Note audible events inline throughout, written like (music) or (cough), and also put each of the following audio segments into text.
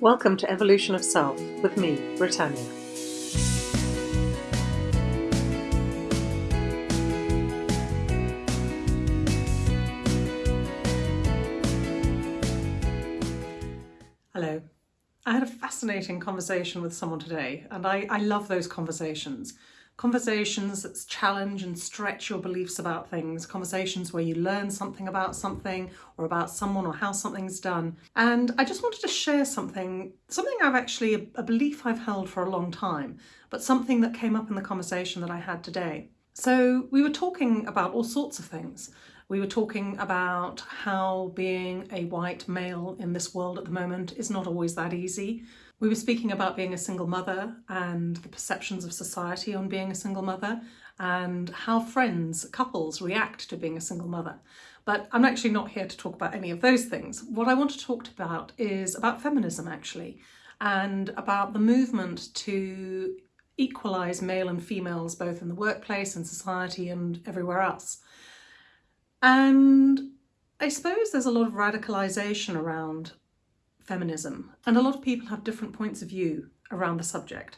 Welcome to Evolution of Self with me, Britannia. Hello. I had a fascinating conversation with someone today, and I, I love those conversations conversations that challenge and stretch your beliefs about things, conversations where you learn something about something or about someone or how something's done. And I just wanted to share something, something I've actually, a belief I've held for a long time, but something that came up in the conversation that I had today. So we were talking about all sorts of things. We were talking about how being a white male in this world at the moment is not always that easy. We were speaking about being a single mother and the perceptions of society on being a single mother and how friends, couples react to being a single mother. But I'm actually not here to talk about any of those things. What I want to talk about is about feminism actually and about the movement to equalise male and females both in the workplace and society and everywhere else. And I suppose there's a lot of radicalization around feminism, and a lot of people have different points of view around the subject.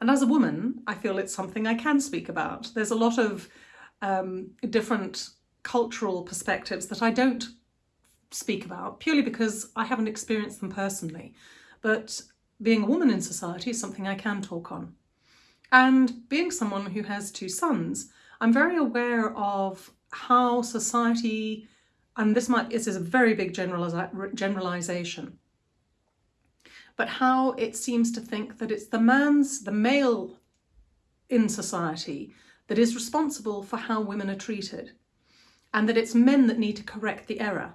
And as a woman, I feel it's something I can speak about. There's a lot of um, different cultural perspectives that I don't speak about purely because I haven't experienced them personally. But being a woman in society is something I can talk on. And being someone who has two sons, I'm very aware of how society, and this might this is a very big generalization, but how it seems to think that it's the man's, the male in society that is responsible for how women are treated and that it's men that need to correct the error.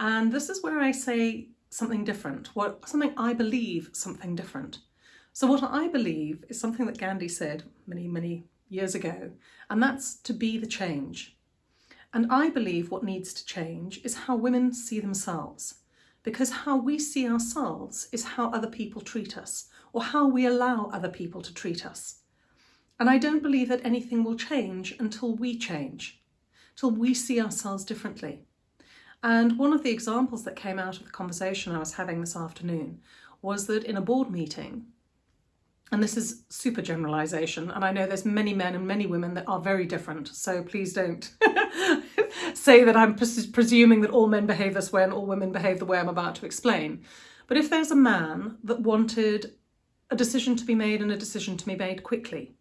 And this is where I say something different, what something I believe something different. So what I believe is something that Gandhi said many, many years ago, and that's to be the change. And I believe what needs to change is how women see themselves because how we see ourselves is how other people treat us or how we allow other people to treat us. And I don't believe that anything will change until we change, till we see ourselves differently. And one of the examples that came out of the conversation I was having this afternoon was that in a board meeting, and this is super generalization, and I know there's many men and many women that are very different, so please don't (laughs) say that I'm pres presuming that all men behave this way and all women behave the way I'm about to explain. But if there's a man that wanted a decision to be made and a decision to be made quickly,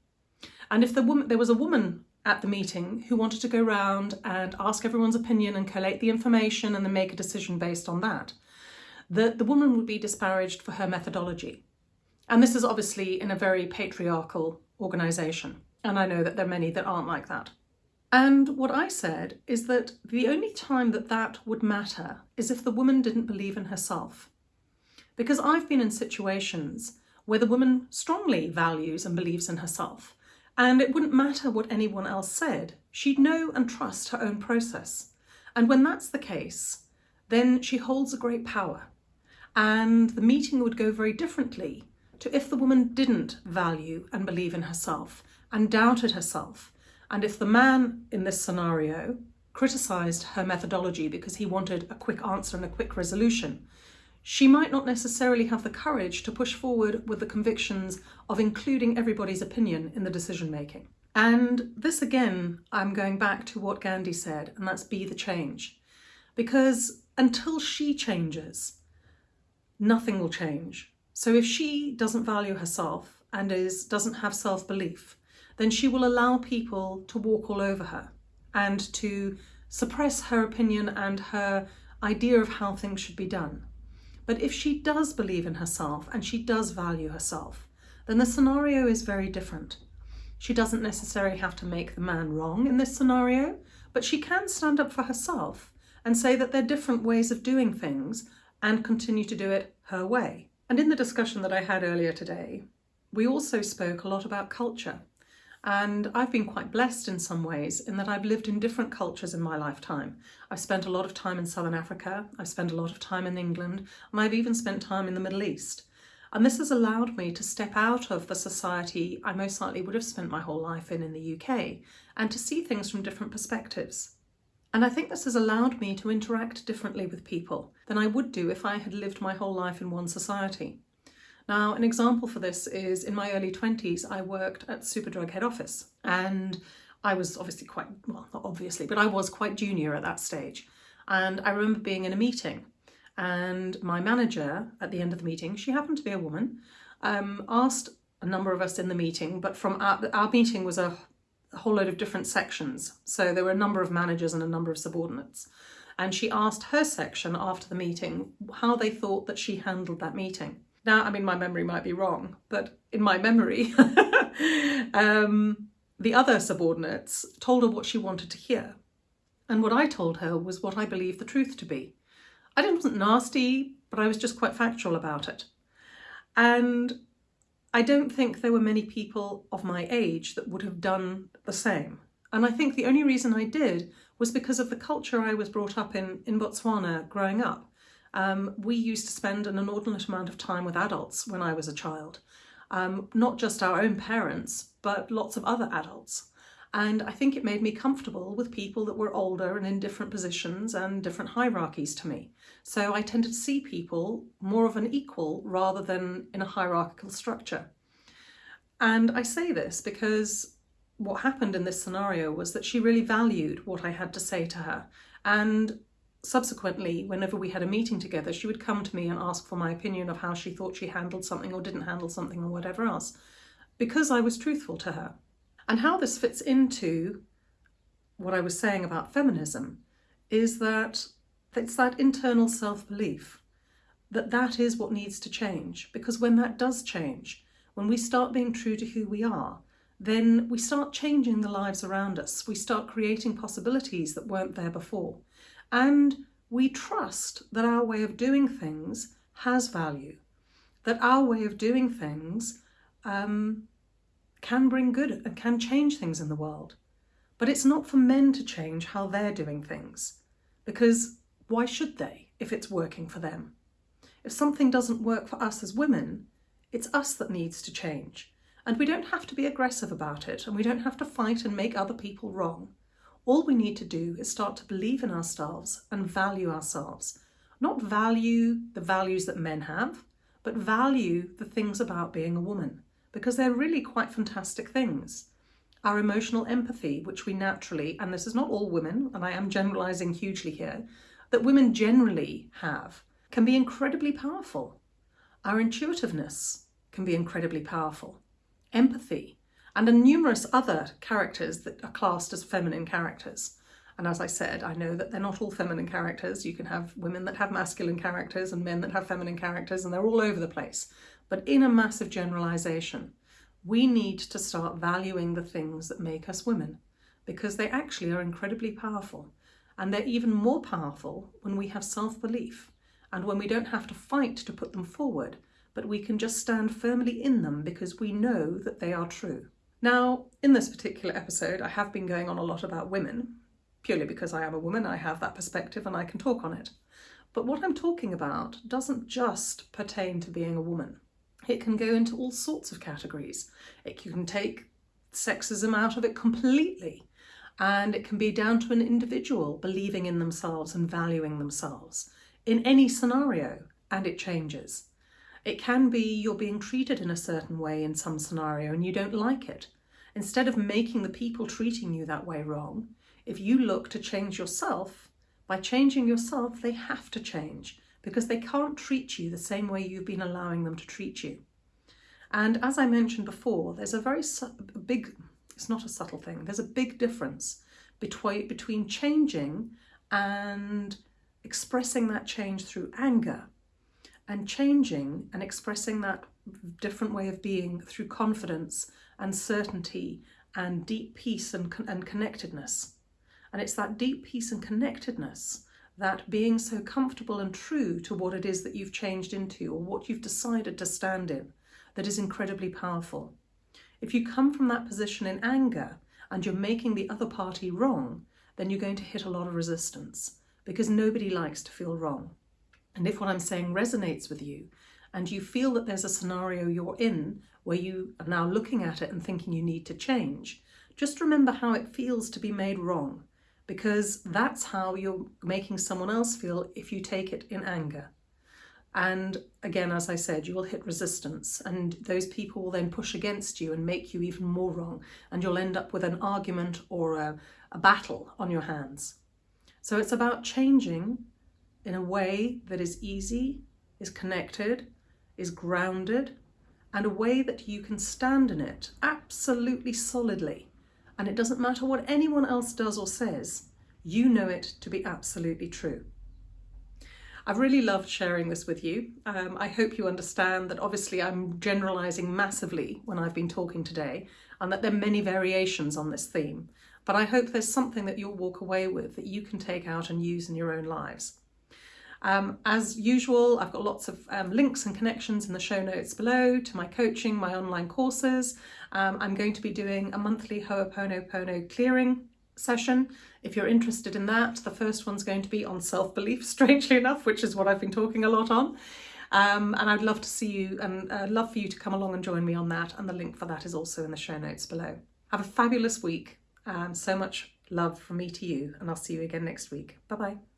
and if the woman, there was a woman at the meeting who wanted to go round and ask everyone's opinion and collate the information and then make a decision based on that, the, the woman would be disparaged for her methodology. And this is obviously in a very patriarchal organisation. And I know that there are many that aren't like that. And what I said is that the only time that that would matter is if the woman didn't believe in herself. Because I've been in situations where the woman strongly values and believes in herself, and it wouldn't matter what anyone else said. She'd know and trust her own process. And when that's the case, then she holds a great power. And the meeting would go very differently to if the woman didn't value and believe in herself and doubted herself and if the man in this scenario criticised her methodology because he wanted a quick answer and a quick resolution, she might not necessarily have the courage to push forward with the convictions of including everybody's opinion in the decision making. And this again, I'm going back to what Gandhi said, and that's be the change. Because until she changes, nothing will change. So if she doesn't value herself and is doesn't have self-belief, then she will allow people to walk all over her and to suppress her opinion and her idea of how things should be done. But if she does believe in herself and she does value herself, then the scenario is very different. She doesn't necessarily have to make the man wrong in this scenario, but she can stand up for herself and say that there are different ways of doing things and continue to do it her way. And in the discussion that I had earlier today, we also spoke a lot about culture and I've been quite blessed in some ways in that I've lived in different cultures in my lifetime. I've spent a lot of time in Southern Africa, I've spent a lot of time in England, and I've even spent time in the Middle East. And this has allowed me to step out of the society I most likely would have spent my whole life in in the UK and to see things from different perspectives. And I think this has allowed me to interact differently with people than I would do if I had lived my whole life in one society. Now, an example for this is in my early 20s, I worked at Superdrug head office and I was obviously quite, well, not obviously, but I was quite junior at that stage. And I remember being in a meeting and my manager at the end of the meeting, she happened to be a woman, um, asked a number of us in the meeting, but from our, our meeting was a, a whole load of different sections. So there were a number of managers and a number of subordinates. And she asked her section after the meeting how they thought that she handled that meeting. Now, I mean, my memory might be wrong, but in my memory, (laughs) um, the other subordinates told her what she wanted to hear. And what I told her was what I believed the truth to be. I didn't wasn't nasty, but I was just quite factual about it. And I don't think there were many people of my age that would have done the same. And I think the only reason I did was because of the culture I was brought up in in Botswana growing up. Um, we used to spend an inordinate amount of time with adults when I was a child. Um, not just our own parents, but lots of other adults. And I think it made me comfortable with people that were older and in different positions and different hierarchies to me. So I tended to see people more of an equal rather than in a hierarchical structure. And I say this because what happened in this scenario was that she really valued what I had to say to her. And subsequently, whenever we had a meeting together, she would come to me and ask for my opinion of how she thought she handled something or didn't handle something or whatever else, because I was truthful to her. And how this fits into what I was saying about feminism is that it's that internal self-belief that that is what needs to change. Because when that does change, when we start being true to who we are, then we start changing the lives around us. We start creating possibilities that weren't there before. And we trust that our way of doing things has value, that our way of doing things um, can bring good and can change things in the world. But it's not for men to change how they're doing things, because why should they if it's working for them? If something doesn't work for us as women, it's us that needs to change. And we don't have to be aggressive about it, and we don't have to fight and make other people wrong. All we need to do is start to believe in ourselves and value ourselves. Not value the values that men have, but value the things about being a woman, because they're really quite fantastic things. Our emotional empathy, which we naturally, and this is not all women, and I am generalizing hugely here, that women generally have can be incredibly powerful. Our intuitiveness can be incredibly powerful. Empathy, and a numerous other characters that are classed as feminine characters. And as I said, I know that they're not all feminine characters. You can have women that have masculine characters and men that have feminine characters, and they're all over the place. But in a massive generalization, we need to start valuing the things that make us women because they actually are incredibly powerful. And they're even more powerful when we have self-belief and when we don't have to fight to put them forward, but we can just stand firmly in them because we know that they are true. Now, in this particular episode, I have been going on a lot about women, purely because I am a woman, I have that perspective and I can talk on it. But what I'm talking about doesn't just pertain to being a woman. It can go into all sorts of categories. It can take sexism out of it completely and it can be down to an individual believing in themselves and valuing themselves in any scenario, and it changes. It can be you're being treated in a certain way in some scenario and you don't like it. Instead of making the people treating you that way wrong, if you look to change yourself, by changing yourself, they have to change because they can't treat you the same way you've been allowing them to treat you. And as I mentioned before, there's a very big it's not a subtle thing. There's a big difference between, between changing and expressing that change through anger and changing and expressing that different way of being through confidence and certainty and deep peace and, and connectedness. And it's that deep peace and connectedness, that being so comfortable and true to what it is that you've changed into or what you've decided to stand in, that is incredibly powerful. If you come from that position in anger and you're making the other party wrong, then you're going to hit a lot of resistance because nobody likes to feel wrong. And if what I'm saying resonates with you and you feel that there's a scenario you're in where you are now looking at it and thinking you need to change, just remember how it feels to be made wrong because that's how you're making someone else feel if you take it in anger. And again, as I said, you will hit resistance and those people will then push against you and make you even more wrong. And you'll end up with an argument or a, a battle on your hands. So it's about changing in a way that is easy, is connected, is grounded, and a way that you can stand in it absolutely solidly. And it doesn't matter what anyone else does or says, you know it to be absolutely true. I've really loved sharing this with you. Um, I hope you understand that obviously I'm generalising massively when I've been talking today and that there are many variations on this theme. But I hope there's something that you'll walk away with that you can take out and use in your own lives. Um, as usual, I've got lots of um, links and connections in the show notes below to my coaching, my online courses. Um, I'm going to be doing a monthly Ho'oponopono clearing session. If you're interested in that, the first one's going to be on self-belief, (laughs) strangely enough, which is what I've been talking a lot on. Um, and I'd love to see you and uh, love for you to come along and join me on that. And the link for that is also in the show notes below. Have a fabulous week and so much love from me to you. And I'll see you again next week. Bye-bye.